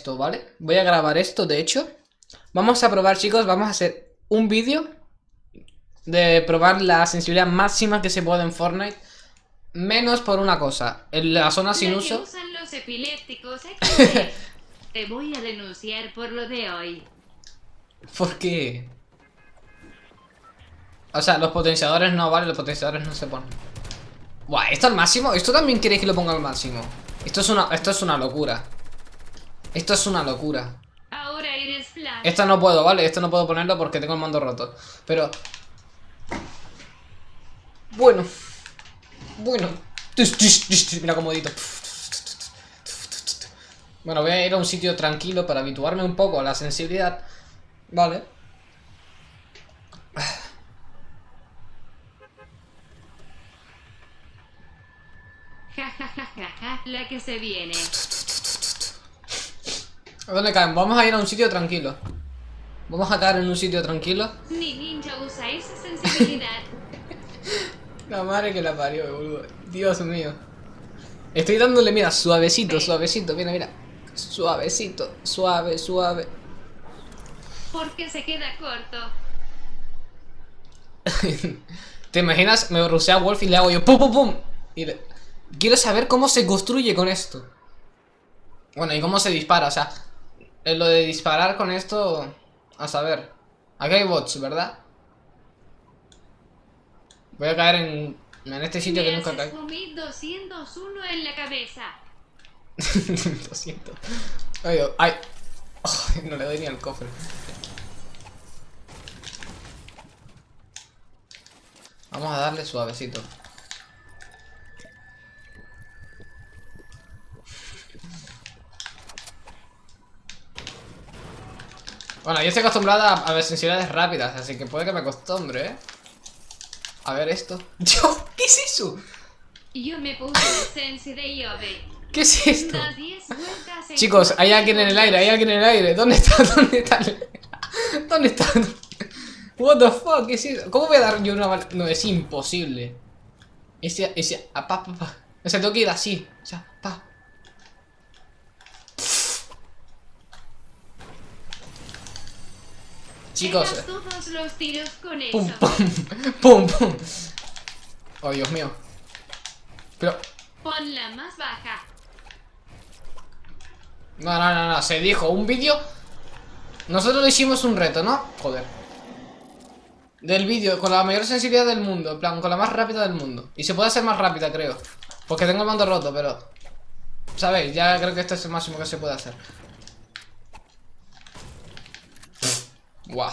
esto, ¿vale? Voy a grabar esto, de hecho. Vamos a probar, chicos, vamos a hacer un vídeo de probar la sensibilidad máxima que se puede en Fortnite. Menos por una cosa, en la zona sin La que uso... usan los epilépticos XD. Te voy a denunciar por lo de hoy. ¿Por qué? O sea, los potenciadores no, vale, los potenciadores no se ponen. Buah, ¿esto al máximo? ¿Esto también queréis que lo ponga al máximo? Esto es una, esto es una locura. Esto es una locura. Ahora eres Flash. Esto no puedo, ¿vale? Esto no puedo ponerlo porque tengo el mando roto. Pero... Bueno. Bueno. Mira cómo edito. Bueno, voy a ir a un sitio tranquilo para habituarme un poco a la sensibilidad. Vale. Ja, ja, ja, ja, ja, la que se viene. ¿A dónde caen? Vamos a ir a un sitio tranquilo. Vamos a caer en un sitio tranquilo. Ni ninja usa esa sensibilidad. La madre que la parió, boludo. Dios mío. Estoy dándole, mira, suavecito, suavecito. Mira, mira. Suavecito, suave, suave. Porque se queda corto. ¿Te imaginas? Me rusea a Wolf y le hago yo pum pum pum. Y le- Quiero saber cómo se construye con esto. Bueno, y cómo se dispara, o sea, en lo de disparar con esto, a saber. Aquí hay bots, ¿verdad? Voy a caer en, en este sitio que nunca caí. fumir 201 en la cabeza. Lo siento. Ay, oh, ay. Ay, no le doy ni al cofre. Vamos a darle suavecito. Bueno, yo estoy acostumbrada a ver sensibilidades rápidas, así que puede que me acostumbre, ¿eh? A ver esto. ¿qué es eso? Yo me puse. ¿Qué es esto? Das 10 vueltas en Chicos, hay alguien en el aire, hay alguien en el aire. ¿Dónde está? ¿Dónde está? ¿Dónde está? What the fuck? ¿Qué es eso? ¿Cómo voy a dar yo una bala? No, es imposible. Ese, ese, ah, pa, pa, pa. O sea, tengo que ir así. O sea, pa. Chicos, todos los tiros con eso. pum, pum, pum, pum. Oh, Dios mío. Pero, Ponla más baja. no, no, no, no, se dijo, un vídeo. Nosotros le hicimos un reto, ¿no? Joder. Del vídeo con la mayor sensibilidad del mundo, en plan, con la más rápida del mundo. Y se puede hacer más rápida, creo. Porque tengo el mando roto, pero... ¿Sabéis? Ya creo que esto es el máximo que se puede hacer. Guau.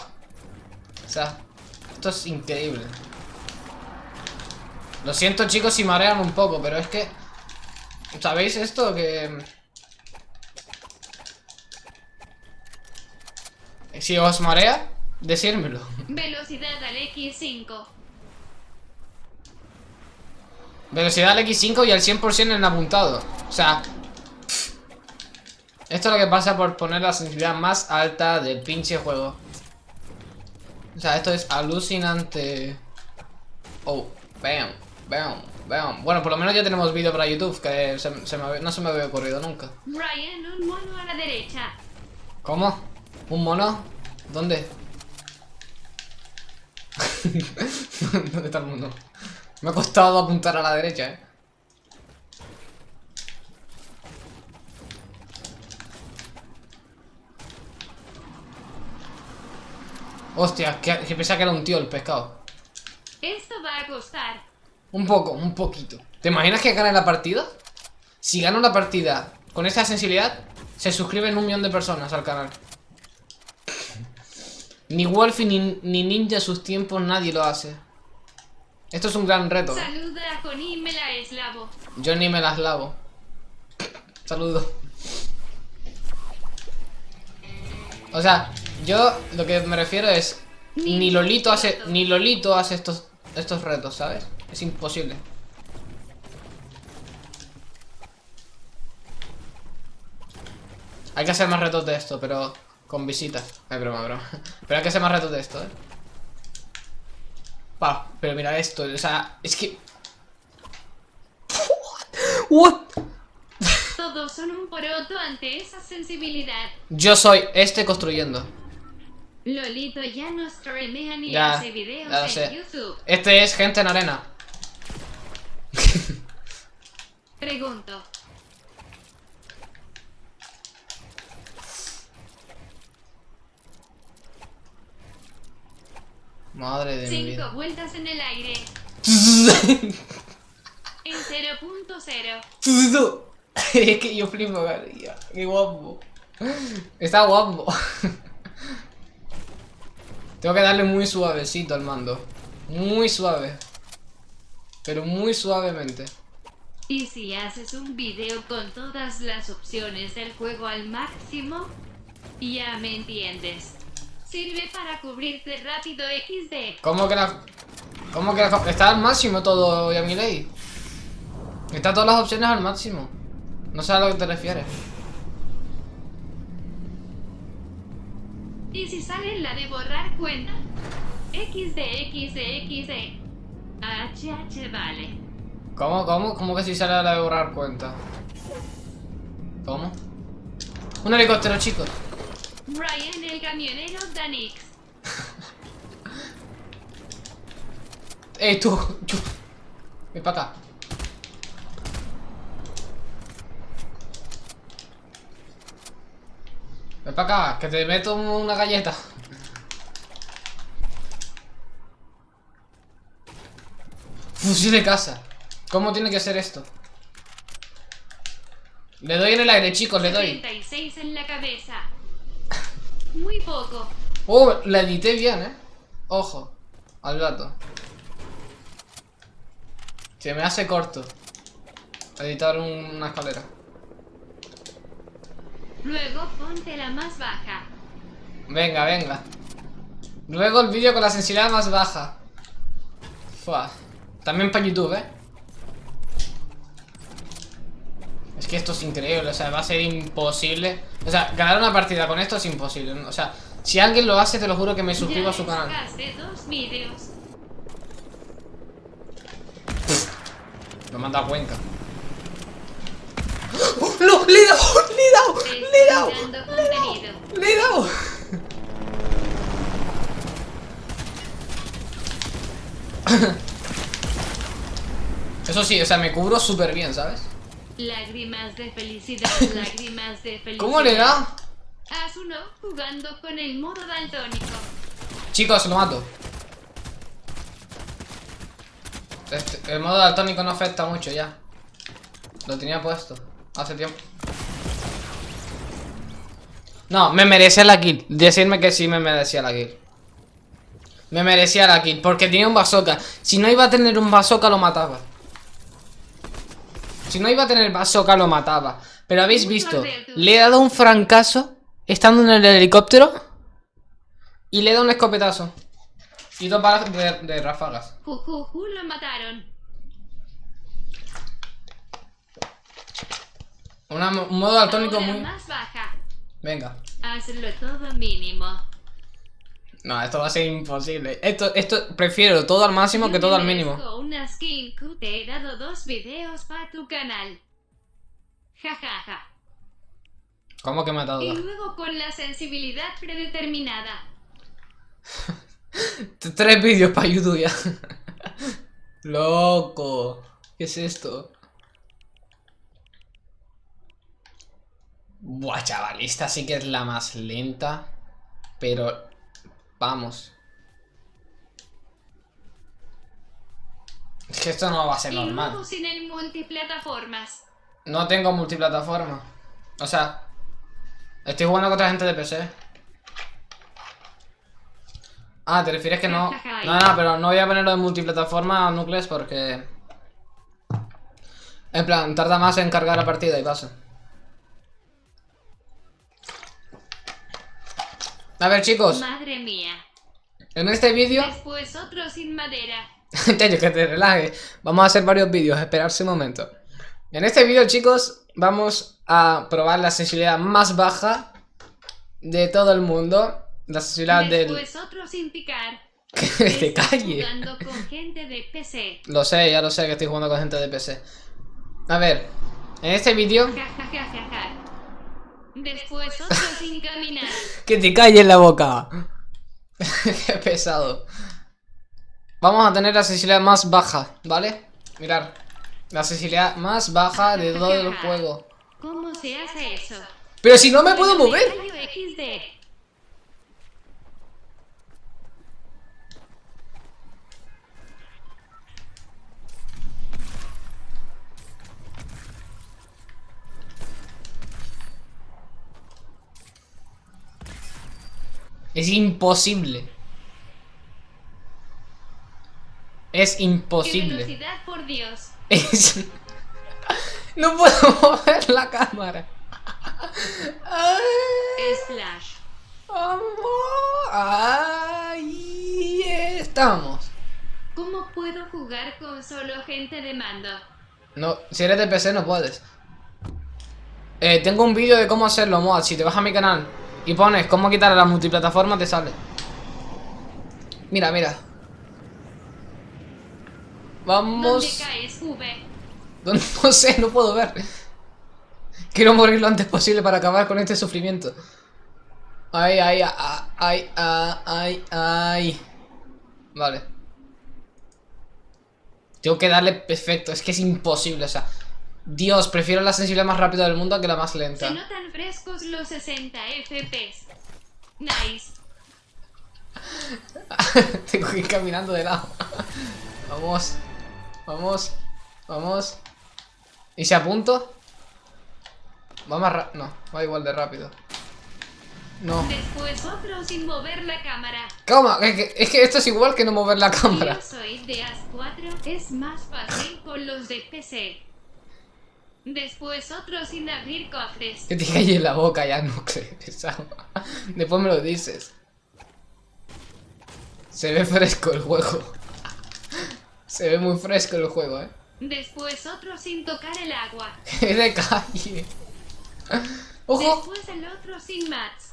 O sea, esto es increíble. Lo siento chicos si marean un poco, pero es que... ¿Sabéis esto? Que... Si os marea, decírmelo. Velocidad al X5. Velocidad al X5 y al 100% en apuntado. O sea... pff. Esto es lo que pasa por poner la sensibilidad más alta del pinche juego. O sea, esto es alucinante. Oh, bam, bam, bam. Bueno, por lo menos ya tenemos vídeo para YouTube, que se- se me había- no se me había ocurrido nunca. Brian, un mono a la derecha. ¿Cómo? ¿Un mono? ¿Dónde? ¿Dónde está el mono? Me ha costado apuntar a la derecha, eh. Hostia, que, que pensaba que era un tío el pescado. Esto va a costar. Un poco, un poquito. ¿Te imaginas que gane la partida? Si gano la partida con esta sensibilidad, se suscriben un millón de personas al canal. Ni Wolfie ni, ni Ninja sus tiempos nadie lo hace. Esto es un gran reto. ¿eh? Saluda a Connie Melaeslavo. Yo ni me las lavo. Saludo. O sea, yo lo que me refiero es ni Lolito hace ni Lolito hace estos estos retos, ¿sabes? Es imposible. Hay que hacer más retos de esto, pero con visitas. Ay, broma, broma. Pero hay que hacer más retos de esto, ¿eh? Pa, pero mira esto, o sea, es que... What? todos son un poroto ante esa sensibilidad. Yo soy este construyendo. Lolito ya no streamea ni Ya, hace videos ya en sé. YouTube. Este es gente en arena. Pregunto. Madre de mi Cinco vida. vueltas en el aire. En 0.0. es que yo flipo. Qué guapo. Está guapo. Tengo que darle muy suavecito al mando. Muy suave. Pero muy suavemente. Y si haces un video con todas las opciones del juego al máximo, ya me entiendes. Sirve para cubrirte rápido XD. ¿Cómo que la... ¿Cómo que la... Está al máximo todo, Yamilei. Está todas las opciones al máximo. No sé a lo que te refieres. Y si sale la de borrar cuenta, XD, XD, XD. HH vale. ¿Cómo, cómo? ¿Cómo que si sale la de borrar cuenta? ¿Cómo? Un helicóptero, chicos. Brian el camionero Danix. Ey, tú, tú. Ven para acá. Ven para acá, que te meto una galleta. Fusil de casa. ¿Cómo tiene que ser esto? Le doy en el aire, chicos, le doy. 36 en la cabeza. Muy poco. Oh, la edité bien, eh. Ojo, al gato. Se me hace corto. Editar un- una escalera. Luego ponte la más baja. Venga, venga. Luego el vídeo con la sensibilidad más baja. Fua. También para YouTube, eh. Es que esto es increíble, o sea, va a ser imposible. O sea, ganar una partida con esto es imposible. O sea, si alguien lo hace, te lo juro que me suscribo ya a su canal. dos. Lo manda a Cuenca. ¡Oh, ¡No! ¡Le he dado! ¡Le he dado! Sí, o sea, me cubro súper bien, ¿sabes? Lágrimas de felicidad, lágrimas de felicidad. ¿Cómo le da? Haz uno jugando con el modo daltónico. Chicos, lo mato. Este- el modo daltónico no afecta mucho ya. Lo tenía puesto hace tiempo. No, me merecía la kill. Decirme que sí me merecía la kill. Me merecía la kill, porque tenía un bazooka. Si no iba a tener un bazooka, lo mataba. Si no iba a tener bazooka, lo mataba. Pero habéis visto, le he dado un francazo estando en el helicóptero y le he dado un escopetazo. Y dos balas de, de ráfagas. Jujuju lo mataron. Una un modo daltónico muy... más baja. Venga. Hazlo todo mínimo. No, esto va a ser imposible. Esto, esto, prefiero todo al máximo que todo al mínimo. Una skin que te he dado dos videos para tu canal. Jajaja. ¿Cómo que me ha dado Y luego con la sensibilidad predeterminada. Tres vídeos para YouTube ya. Loco. ¿Qué es esto? Buah, chaval, esta sí que es la más lenta. Pero... Vamos. Es que esto no va a ser normal. sin el multiplataformas. No tengo multiplataforma. O sea... Estoy jugando contra gente de PC. Ah, ¿te refieres que no? No, no, pero no voy a ponerlo en multiplataforma Nucleus porque... En plan, tarda más en cargar la partida y pasa. A ver, chicos, Madre mía. en este vídeo... Después otro sin madera. Tello, que te relajes. Vamos a hacer varios vídeos, esperarse un momento. En este vídeo, chicos, vamos a probar la sensibilidad más baja de todo el mundo. La sensibilidad del... Después otro sin picar. Que te calle. jugando con gente de PC. Lo sé, ya lo sé que estoy jugando con gente de PC. A ver, En este vídeo... Ja, ja, ja, ja, ja. Después otro sin caminar. Que te calles la boca. Qué pesado. Vamos a tener la sensibilidad más baja, ¿vale? Mirar. La sensibilidad más baja de todo el juego. ¿Cómo se hace eso? Pero si no me puedo mover. Es imposible. Es ¿Qué imposible. velocidad, por Dios? Es... No puedo mover la cámara. Slash. Ahí estamos. ¿Cómo puedo jugar con solo gente de mando? No, si eres de PC no puedes. Eh, tengo un vídeo de cómo hacerlo, mod. Si te vas a mi canal y pones cómo quitar a la multiplataforma, te sale. Mira, mira. ¿Dónde Vamos. caes, V? ¿Dónde? No sé, no puedo ver. Quiero morir lo antes posible para acabar con este sufrimiento. Ay, ay, ay, ay, ay, ay. Vale. Tengo que darle perfecto, es que es imposible, o sea. Dios, prefiero la sensibilidad más rápida del mundo que la más Se lenta. notan frescos los 60 FPS. Nice. Tengo que ir caminando de lado. Vamos. Vamos. Vamos. ¿Y si apunto? Va más rápido. No, va igual de rápido. No. Después otro sin mover la cámara. ¿Cómo? Es que, es que esto es igual que no mover la cámara. yo soy de AS4, es más fácil con los de PC. Después otro sin abrir cofres. Que te calle en la boca ya, no pesado. Después me lo dices. Se ve fresco el juego. Se ve muy fresco el juego, eh. Después otro sin tocar el agua. De calle. ¡Ojo! Después el otro sin mats.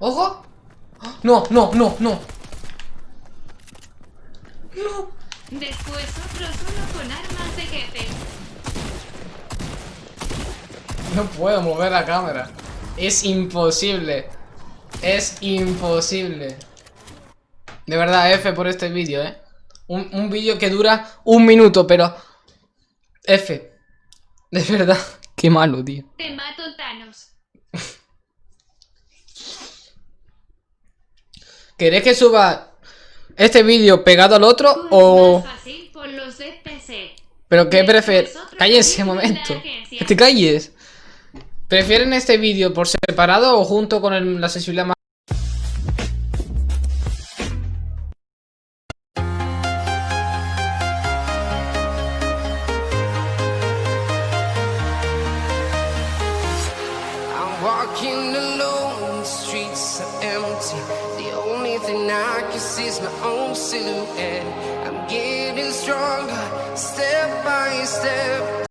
¡Ojo! No, no, no, no. No. Después otro solo con armas de jefe. No puedo mover la cámara. Es imposible. Es imposible. De verdad, F por este vídeo, ¿eh? Un, un vídeo que dura un minuto, pero... F. De verdad. Qué malo, tío. Te mato Thanos. ¿Queréis que suba este vídeo pegado al otro Pues o...? más fácil por los de PC. ¿Pero qué prefieres? Cállense un momento. Que te calles. ¿Prefieren este vídeo por separado o junto con el- la sensibilidad más...